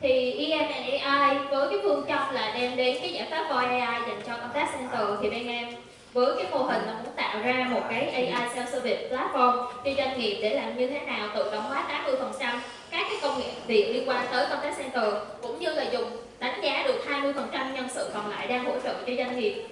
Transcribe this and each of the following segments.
Thì EM&AI với cái phương châm là đem đến cái giải pháp Voice AI dành cho contact center thì bên em với cái mô hình là muốn tạo ra một cái AI self-service platform cho doanh nghiệp để làm như thế nào tự động hóa 80% các cái công nghệ việc liên quan tới contact center cũng như là dùng đánh giá được 20% nhân sự còn lại đang hỗ trợ cho doanh nghiệp.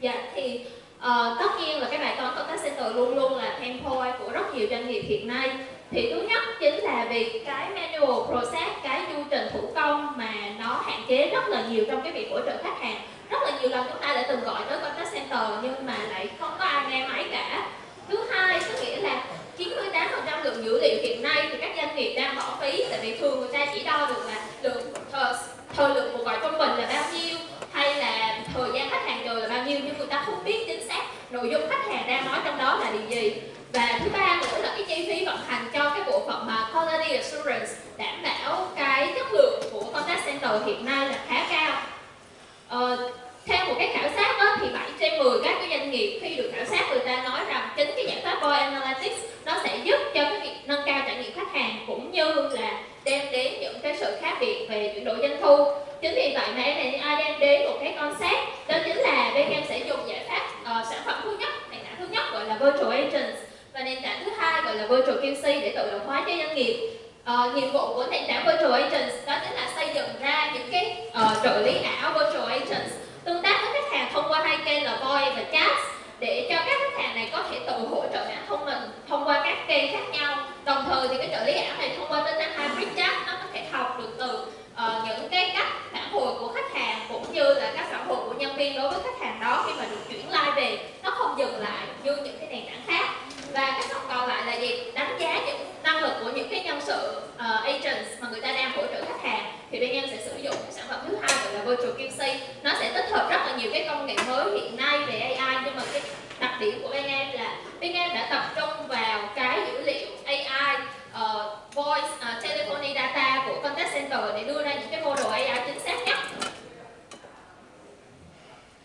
Dạ thì uh, tất nhiên là cái bài toán contact center luôn luôn là tempo của rất nhiều doanh nghiệp hiện nay. Thì thứ nhất chính là vì cái manual process, cái du trình thủ công mà nó hạn chế rất là nhiều trong cái việc hỗ trợ khách hàng. Rất là nhiều lần chúng ta đã từng gọi tới contact center nhưng mà lại không có ai nghe máy cả. Thứ hai có nghĩa là 98% lượng dữ liệu hiện nay thì các doanh nghiệp đang bỏ phí tại vì thường người ta chỉ đo được là lượng thời, thời lượng cuộc gọi trung bình là bao nhiêu hay là thời gian khách hàng chờ là bao nhiêu nhưng người ta không biết chính xác nội dung khách hàng đang nói trong đó là điều gì và thứ ba nữa là cái chi phí vận hành cho cái bộ phận mà quality assurance đảm bảo cái chất lượng của contact center hiện nay là khá cao. Ờ, theo một cái khảo sát đó, thì 7 trên 10 các cái doanh nghiệp khi được khảo sát người ta nói rằng chính cái giải pháp Boy Analytics nó sẽ giúp cho cái việc nâng cao trải nghiệm khách hàng cũng như là đem đến những cái sự khác biệt về chuyển đổi doanh thu chính vì vậy mà MNI đem đến một cái concept đó chính là bên em sẽ dùng giải pháp uh, sản phẩm thứ nhất nền tảng thứ nhất gọi là virtual agents và nền tảng thứ hai gọi là virtual QC để tự động hóa cho doanh nghiệp. Uh, nhiệm vụ của nền tảng virtual agents đó chính là xây dựng ra những cái uh, trợ lý ảo virtual agents tương tác với khách hàng thông qua hai kênh là voice và chat để cho các khách hàng này có thể tự hỗ trợ bản thân mình thông qua các kênh khác nhau. Đồng thời thì cái trợ lý ảo này thông qua tính năng hybrid chat nó có thể học được từ uh, những cái cách phản hồi của khách hàng cũng như là các phản hồi của nhân viên đối với khách hàng đó khi mà được chuyển like về nó không dừng lại như những cái nền tảng khác và cái phần còn lại là gì? Đánh giá những năng lực của những cái nhân sự uh, agents mà người ta đang hỗ trợ khách hàng. Thì bên em sẽ sử dụng sản phẩm thứ hai gọi là virtual QC nó sẽ tích hợp rất là nhiều cái công nghệ mới hiện nay về AI nhưng mà cái đặc điểm của bên em là bên em đã tập trung vào cái dữ liệu AI uh, voice uh, telephony data của contact center để đưa ra những cái model AI chính xác nhất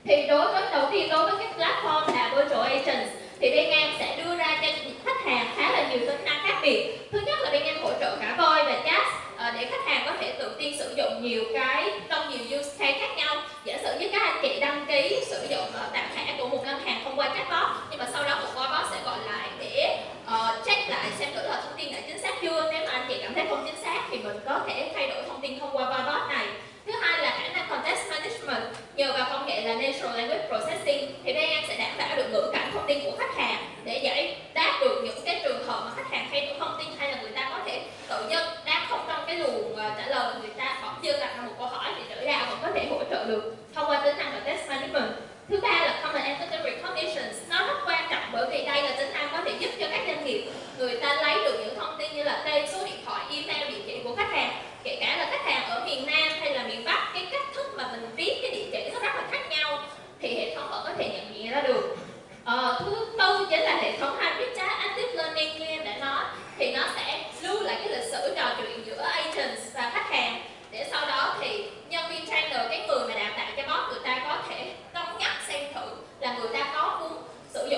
thì đối với đầu tiên đối với cái platform là virtual agents thì bên em sẽ đưa ra cho khách hàng khá là nhiều tính năng khác biệt thứ nhất là bên em hỗ trợ cả voice và chat à, để khách hàng có thể tự tin sử dụng nhiều cái trong nhiều use case khác nhau. Giả sử như các anh chị đăng ký sử dụng uh, tạm thẻ của một ngân hàng thông qua chatbot nhưng mà sau đó một chatbot sẽ gọi lại để uh, check lại xem thử là thông tin đã chính xác chưa. Nếu mà anh chị cảm thấy không chính xác thì mình có thể thay đổi thông tin thông qua chatbot này. Thứ hai là khả năng context management. Nhờ vào công nghệ là natural language processing thì bên em sẽ đảm bảo được ngữ cảnh thông tin của khách hàng để giải đáp được những cái trường hợp mà khách hàng thay đổi thông tin hay là người ta có thể tự nhân đang không trong cái luồng uh, trả lời người ta bỗng dưng đặt ra một câu hỏi thì trở ra vẫn có thể hỗ trợ được thông qua tính năng context management thứ ba là common entity recognition nó rất quan trọng bởi vì đây là tính năng có thể giúp cho các doanh nghiệp người ta lấy được những thông tin như là tên số điện thoại email địa chỉ của khách hàng kể cả là khách hàng ở miền nam hay là miền bắc cái cách thức mà mình viết cái địa chỉ nó rất là khác nhau thì hệ thống vẫn có thể nhận diện ra được ờ, thứ tư chính là hệ thống hybrid chat active learning như em đã nói thì nó sẽ lưu lại cái lịch sử trò chuyện giữa agents và khách hàng để sau đó thì nhân viên trainer cái người mà đào tạo cho bot người ta có thể cân nhắc xem thử là người ta có muốn sử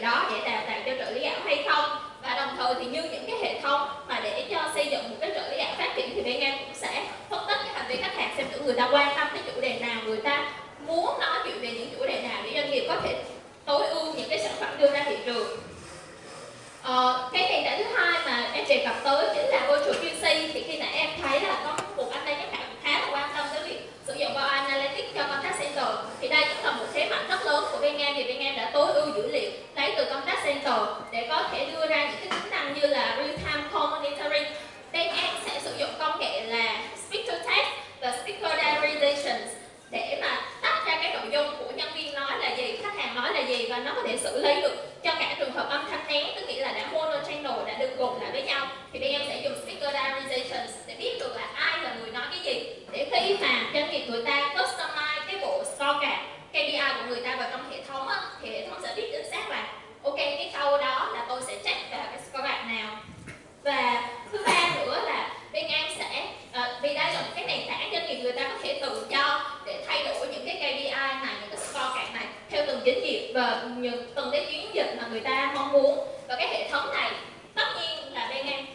đó để đào tạo cho trợ lý ảo hay không. Và đồng thời thì như những cái hệ thống mà để cho xây dựng một cái trợ lý ảo phát triển thì bên em cũng sẽ phân tích cái hành vi khách hàng xem thử người ta quan tâm cái chủ đề nào người ta muốn nói chuyện về những chủ đề nào để doanh nghiệp có thể tối ưu những cái sản phẩm đưa ra thị trường. Ờ, cái nền tảng thứ hai mà em đề cập tới chính là virtual QC thì khi nãy em thấy là có một anh đây nhắc lại khá là quan tâm tới việc sử dụng Power Analytics cho contact center thì đây cũng là một thế mạnh rất lớn của bên em thì bên em đã tối ưu dữ liệu lấy từ contact center để có thể đưa ra những cái tính năng như là real time call monitoring. Bên em sẽ sử dụng công nghệ là speech to text và speaker diarization để mà tách ra cái nội dung của nhân viên nói là gì, khách hàng nói là gì và nó có thể xử lý được từng doanh và những, từng cái chiến dịch mà người ta mong muốn. Và cái hệ thống này tất nhiên là đang em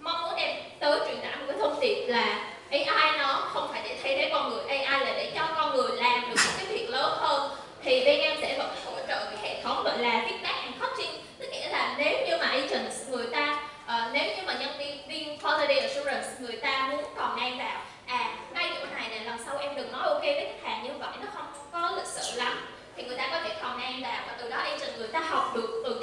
mong muốn đem tới truyền tải một cái thông điệp là AI nó không phải để thay thế con người AI là để cho con người làm được những cái việc lớn hơn. Thì bên em sẽ vẫn hỗ trợ cái hệ thống gọi là feedback có thể comment vào và từ đó em cho người ta học được từ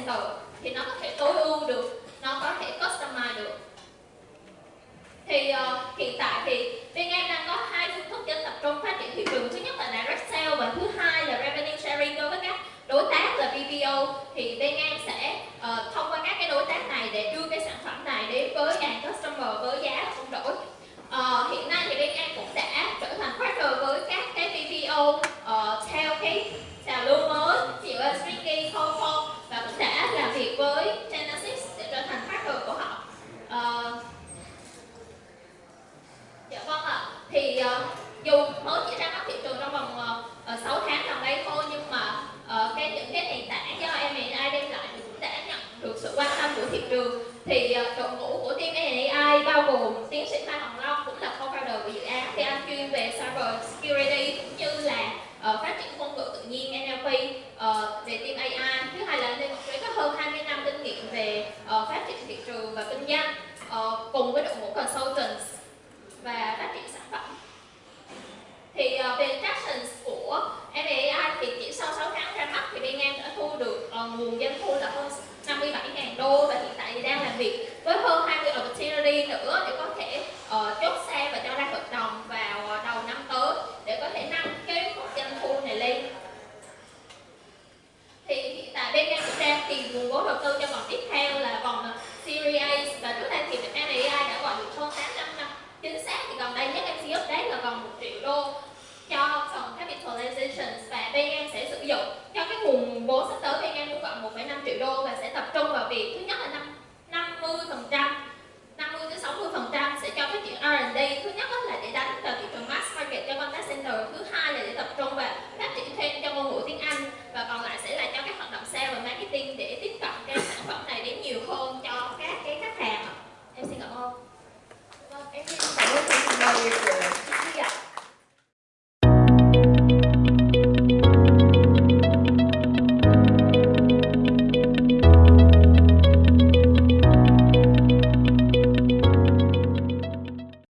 center thì nó có thể tối ưu được nó có thể customize được. Thì uh, hiện tại thì bên em đang có hai phương thức để tập trung phát triển thị trường. Thứ nhất là direct sale và thứ hai là revenue sharing đối với các đối tác là BPO thì bên em sẽ uh, thông qua các cái đối tác này để đưa cái sản phẩm này đến với hàng customer với giá không đổi. Uh, hiện nay thì bên em cũng đã trở thành partner với các cái BPO